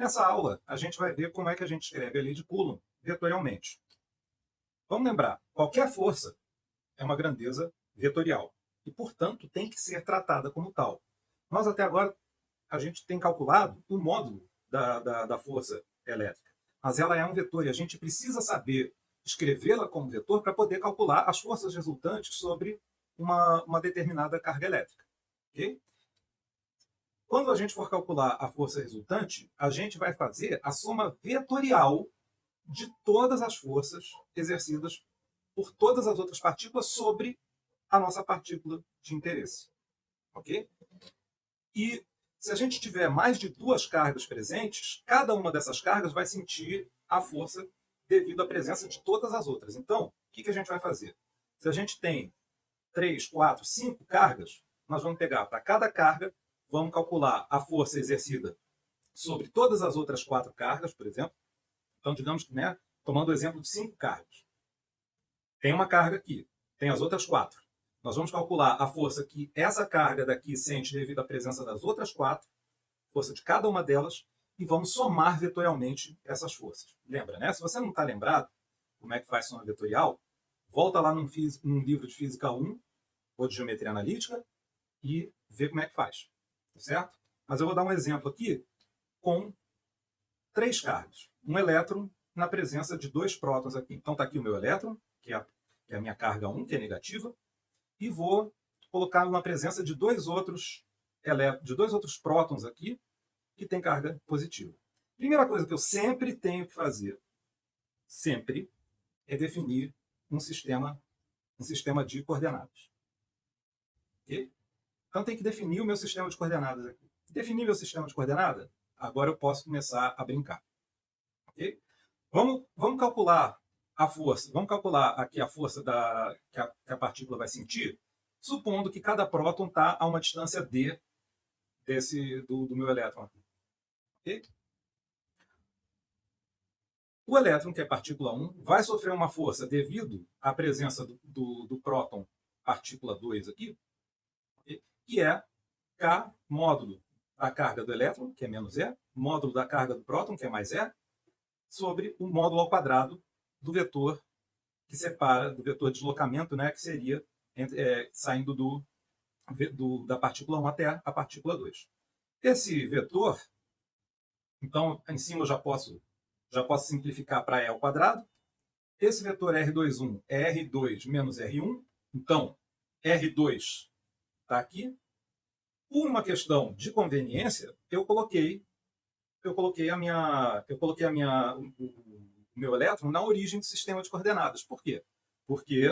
Nessa aula, a gente vai ver como é que a gente escreve a lei de Coulomb vetorialmente. Vamos lembrar, qualquer força é uma grandeza vetorial e, portanto, tem que ser tratada como tal. Nós, até agora, a gente tem calculado o módulo da, da, da força elétrica, mas ela é um vetor e a gente precisa saber escrevê-la como vetor para poder calcular as forças resultantes sobre uma, uma determinada carga elétrica. Okay? Quando a gente for calcular a força resultante, a gente vai fazer a soma vetorial de todas as forças exercidas por todas as outras partículas sobre a nossa partícula de interesse. Ok? E se a gente tiver mais de duas cargas presentes, cada uma dessas cargas vai sentir a força devido à presença de todas as outras. Então, o que, a gente vai fazer? Se a gente tem três, quatro, cinco cargas, nós vamos pegar para cada carga, vamos calcular a força exercida sobre todas as outras quatro cargas, por exemplo. Então, digamos que, né, tomando o exemplo de cinco cargas. Tem uma carga aqui, tem as outras quatro. Nós vamos calcular a força que essa carga daqui sente devido à presença das outras quatro, força de cada uma delas, e vamos somar vetorialmente essas forças. Lembra, né? Se você não está lembrado como é que faz soma vetorial, volta lá num, num, livro de Física 1, ou de Geometria Analítica, e vê como é que faz. Certo? Mas eu vou dar um exemplo aqui com três cargas. Um elétron na presença de dois prótons aqui. Então está aqui o meu elétron, que é, a, que é a minha carga 1, que é negativa, e vou colocar na presença de dois outros de dois outros prótons aqui, que tem carga positiva. Primeira coisa que eu sempre tenho que fazer, sempre, é definir um sistema, um sistema de coordenadas. Okay? Então tem que definir o meu sistema de coordenadas aqui. Definir meu sistema de coordenadas, agora eu posso começar a brincar. Okay? Vamos, vamos calcular a força, vamos calcular aqui a força da, que, a, que a partícula vai sentir, supondo que cada próton está a uma distância d desse, do, do meu elétron. Okay? O elétron, que é partícula 1, vai sofrer uma força devido à presença do, do, do próton partícula 2 aqui? Que é K módulo da carga do elétron, que é menos E, módulo da carga do próton, que é mais E, sobre o módulo ao quadrado do vetor que separa, do vetor de deslocamento, né, que seria é, saindo do, do, da partícula 1 até a partícula 2. Esse vetor, então, em cima eu já posso, já posso simplificar para E ao quadrado. Esse vetor R21 é R2 menos R1. Então, R2 está aqui. Por uma questão de conveniência, eu coloquei, eu coloquei a minha, eu coloquei a minha, meu elétron na origem do sistema de coordenadas. Por quê? Porque,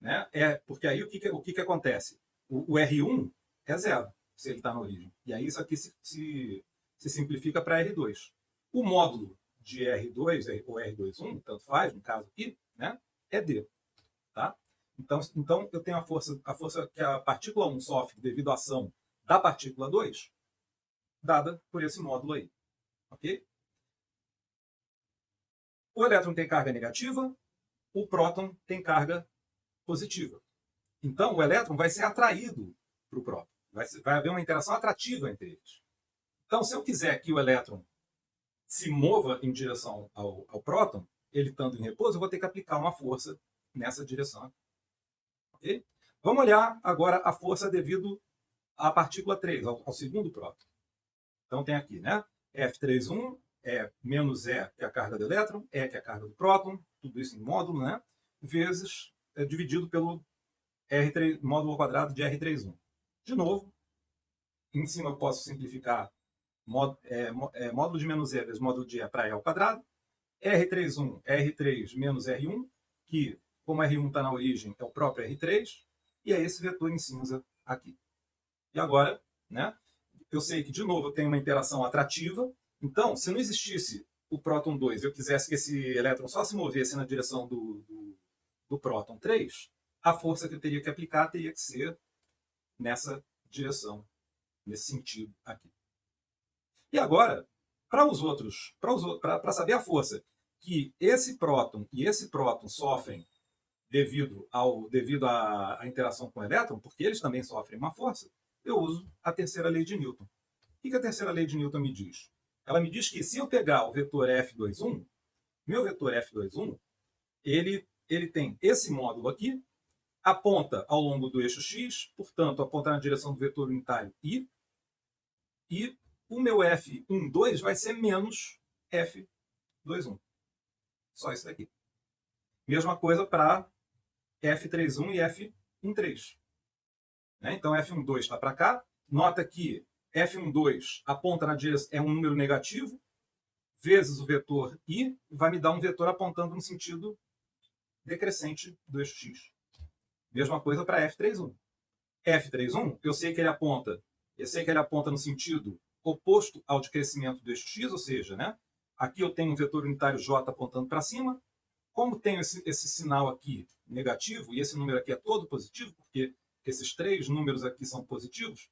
né, é, porque aí o que, que o que, que acontece? O, o, R1 é zero, se ele está na origem. E aí isso aqui se, se, se simplifica para R2. O módulo de R2 ou R21, tanto faz, no caso aqui, né, é D. Tá? Então, então eu tenho a força, a força que a partícula 1 sofre devido à ação da partícula 2, dada por esse módulo aí. Ok? O elétron tem carga negativa, o próton tem carga positiva. Então, o elétron vai ser atraído para o próton. Vai, vai haver uma interação atrativa entre eles. Então, se eu quiser que o elétron se mova em direção ao, ao próton, ele estando em repouso, eu vou ter que aplicar uma força nessa direção. Okay? Vamos olhar agora a força devido à partícula 3, ao, ao segundo próton. Então tem aqui, né? F31 é menos E, que é a carga do elétron, E, que é a carga do próton, tudo isso em módulo, né? vezes é, dividido pelo R3, módulo ao quadrado de R31. De novo, em cima eu posso simplificar módulo, é, é, módulo de menos E vezes módulo de E para E ao quadrado, R31 R3 menos R1, que, como R1 está na origem, é o próprio R3, e é esse vetor em cinza aqui. E agora, né, eu sei que, de novo, eu tenho uma interação atrativa, então, se não existisse o próton 2 e eu quisesse que esse elétron só se movesse na direção do, do, do próton 3, a força que eu teria que aplicar teria que ser nessa direção, nesse sentido aqui. E agora, para os outros, para saber a força que esse próton e esse próton sofrem devido, ao, devido à, à interação com o elétron, porque eles também sofrem uma força, eu uso a terceira lei de Newton. O que a terceira lei de Newton me diz? Ela me diz que se eu pegar o vetor F21, meu vetor F21, ele, ele tem esse módulo aqui, aponta ao longo do eixo x, portanto, aponta na direção do vetor unitário i, e o meu F12 vai ser menos F21. Só isso daqui. Mesma coisa para F31 e F13. Né? Então, F12 está para cá. Nota que F12 aponta na direção, é um número negativo, vezes o vetor i, vai me dar um vetor apontando no sentido decrescente do eixo x. Mesma coisa para F31. F31, eu sei que ele aponta, eu sei que ele aponta no sentido oposto ao de crescimento do eixo x, ou seja, né, aqui eu tenho um vetor unitário j apontando para cima, como tenho esse, esse sinal aqui negativo, e esse número aqui é todo positivo, porque esses três números aqui são positivos,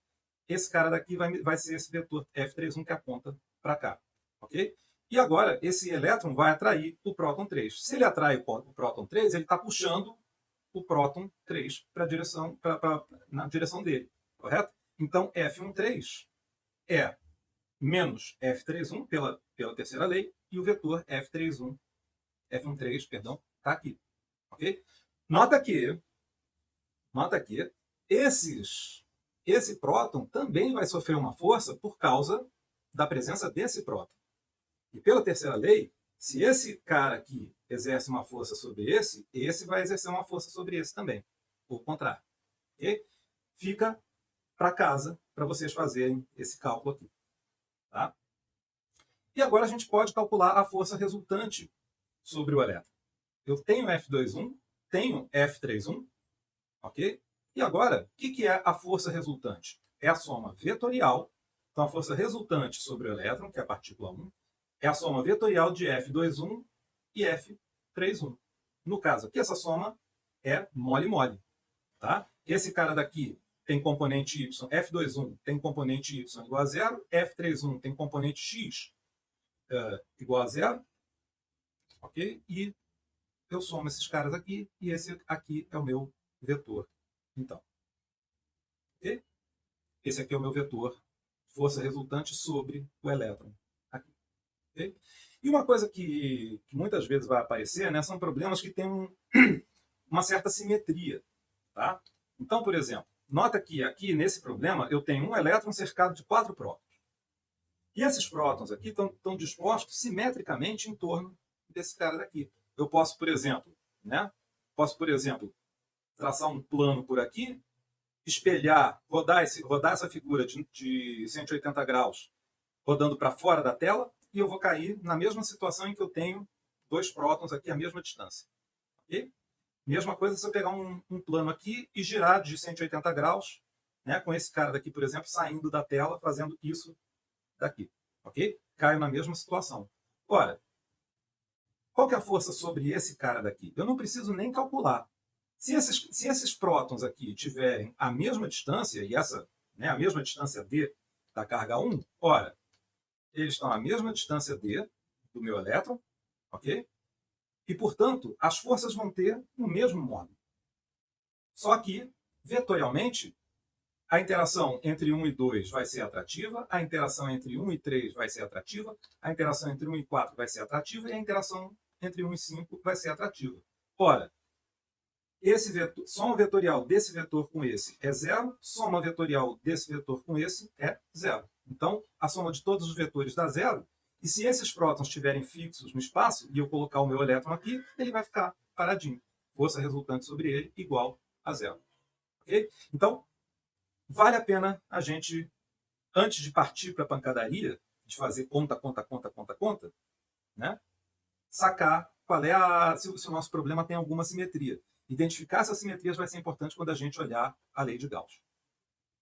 esse cara daqui vai, vai ser esse vetor F31 que aponta para cá. ok? E agora, esse elétron vai atrair o próton 3. Se ele atrai o próton 3, ele está puxando o próton 3 para direção, pra, pra, na direção dele, correto? Então, F13 é menos F31 pela, pela terceira lei, e o vetor F31, F13, perdão, está aqui. ok? Nota que, nota que esses, esse próton também vai sofrer uma força por causa da presença desse próton. E pela terceira lei, se esse cara aqui exerce uma força sobre esse, esse vai exercer uma força sobre esse também. Ou contrário. Okay? Fica para casa para vocês fazerem esse cálculo aqui. Tá? E agora a gente pode calcular a força resultante sobre o elétron. Eu tenho F21, tenho F31, ok? E agora, o que é a força resultante? É a soma vetorial, então a força resultante sobre o elétron, que é a partícula 1, é a soma vetorial de F21 e F31. No caso aqui, essa soma é mole-mole. Tá? Esse cara daqui tem componente y, F21 tem componente y igual a zero, F31 tem componente x uh, igual a zero, ok? E eu somo esses caras aqui, e esse aqui é o meu vetor, então. Esse aqui é o meu vetor, força resultante sobre o elétron. Okay? E uma coisa que, que, muitas vezes vai aparecer né, são problemas que têm um, uma certa simetria. Tá? Então, por exemplo, nota que aqui nesse problema eu tenho um elétron cercado de quatro prótons. E esses prótons aqui estão dispostos simetricamente em torno desse cara daqui. Eu posso, por exemplo, né, posso, por exemplo, traçar um plano por aqui, espelhar, rodar, esse, rodar essa figura de, de 180 graus rodando para fora da tela, e eu vou cair na mesma situação em que eu tenho dois prótons aqui à mesma distância. Okay? Mesma coisa se eu pegar um, um, plano aqui e girar de 180 graus, né, com esse cara daqui, por exemplo, saindo da tela, fazendo isso daqui. Ok? Caio na mesma situação. Ora, qual que é a força sobre esse cara daqui? Eu não preciso nem calcular. Se esses, se esses prótons aqui tiverem a mesma distância, e essa né, a mesma distância d da carga 1, ora, eles estão à mesma distância d do meu elétron, ok? E, portanto, as forças vão ter o mesmo modo. Só que, vetorialmente, a interação entre 1 e 2 vai ser atrativa, a interação entre 1 e 3 vai ser atrativa, a interação entre 1 e 4 vai ser atrativa e a interação entre 1 e 5 vai ser atrativa. Ora, esse vetor, soma vetorial desse vetor com esse é zero, soma vetorial desse vetor com esse é zero. Então, a soma de todos os vetores dá zero, e se esses prótons estiverem fixos no espaço, e eu colocar o meu elétron aqui, ele vai ficar paradinho. Força resultante sobre ele igual a zero. Okay? Então, vale a pena a gente, antes de partir para a pancadaria, de fazer conta, conta, conta, conta, conta, né? Sacar qual é a, se, se o nosso problema tem alguma simetria. Identificar essas simetrias vai ser importante quando a gente olhar a lei de Gauss.